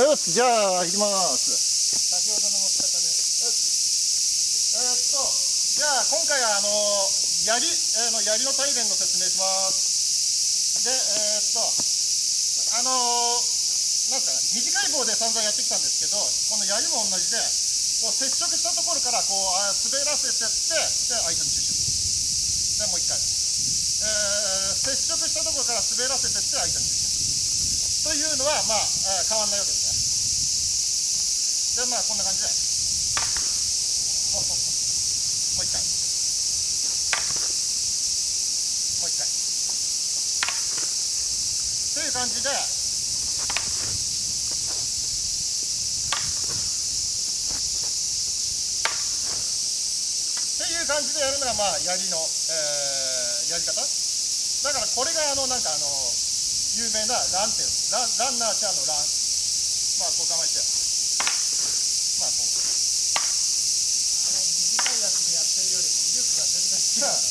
よしじゃあ行きます。先ほどの持ち方でよしえーっとじゃあ今回はあの槍、えーの槍の大連の説明しますでえーっとあのなんか短い棒で散々やってきたんですけどこの槍も同じでこう接触したところからこうあ滑らせてってで相手に注触でもう一回、えー接触したところから滑らせてって相手に注触というのは、まあ、変わんないわけですね。で、まあ、こんな感じで。もう一回。もう一回。という感じで、っていう感じでやるのが、まあ、槍の、えーやり方。だから、これが、あの、なんか、あの、有名なランっていうランランナーチャーのラン。まあこう構えて。まあこう。あの短いやつでやってるよりも威力が全然違うっ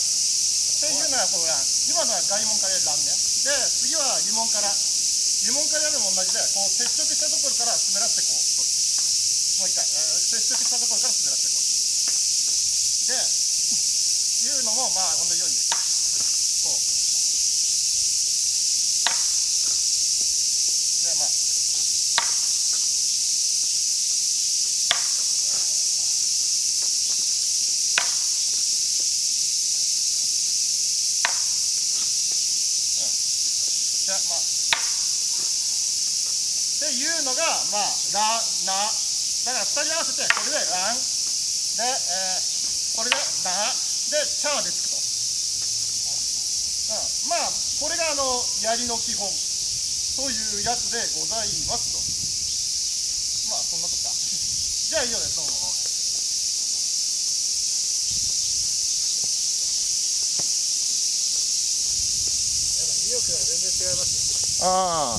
ていうのがこうラン今のは外門からやるランねで次は疑問から疑問からやるのも同じでこう接触したところから滑らせてこう。もう一回、えー接触したところから滑らせてこう。でいうのもまあ同じようにこうでまあじゃあまあっていうのがまあラナだから2人合わせてこれでランで、えーこれでナでチャーでつくと、うん、まあこれがあの槍の基本というやつでございますと。まあ、そんなとこか。じゃあ、以上です。どうも。威力が全然違いますよああ、